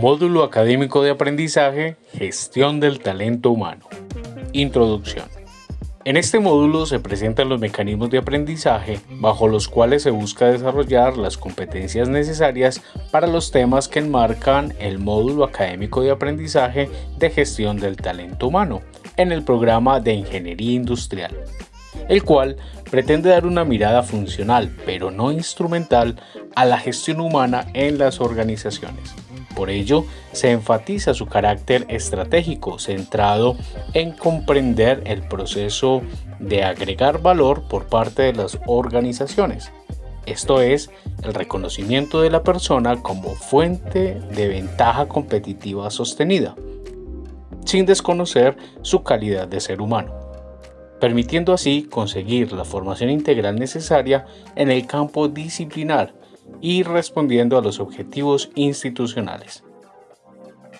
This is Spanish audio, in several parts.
Módulo Académico de Aprendizaje, Gestión del Talento Humano. Introducción. En este módulo se presentan los mecanismos de aprendizaje bajo los cuales se busca desarrollar las competencias necesarias para los temas que enmarcan el módulo académico de aprendizaje de gestión del talento humano en el programa de Ingeniería Industrial, el cual pretende dar una mirada funcional, pero no instrumental, a la gestión humana en las organizaciones. Por ello, se enfatiza su carácter estratégico centrado en comprender el proceso de agregar valor por parte de las organizaciones. Esto es, el reconocimiento de la persona como fuente de ventaja competitiva sostenida, sin desconocer su calidad de ser humano, permitiendo así conseguir la formación integral necesaria en el campo disciplinar y respondiendo a los objetivos institucionales.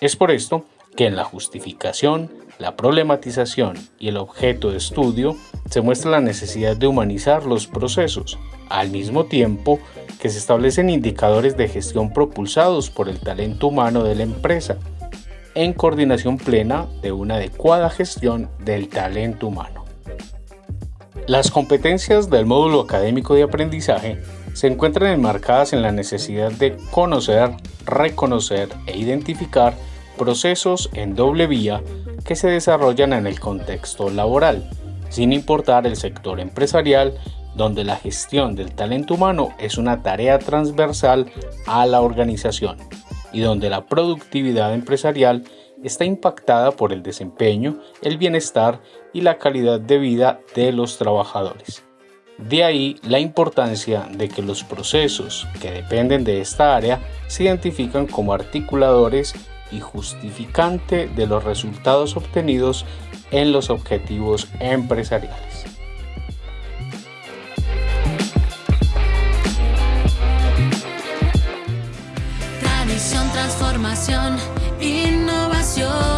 Es por esto que en la justificación, la problematización y el objeto de estudio se muestra la necesidad de humanizar los procesos, al mismo tiempo que se establecen indicadores de gestión propulsados por el talento humano de la empresa, en coordinación plena de una adecuada gestión del talento humano. Las competencias del módulo académico de aprendizaje se encuentran enmarcadas en la necesidad de conocer, reconocer e identificar procesos en doble vía que se desarrollan en el contexto laboral, sin importar el sector empresarial, donde la gestión del talento humano es una tarea transversal a la organización y donde la productividad empresarial está impactada por el desempeño, el bienestar y la calidad de vida de los trabajadores. De ahí la importancia de que los procesos que dependen de esta área se identifican como articuladores y justificante de los resultados obtenidos en los objetivos empresariales. Tradición, transformación, innovación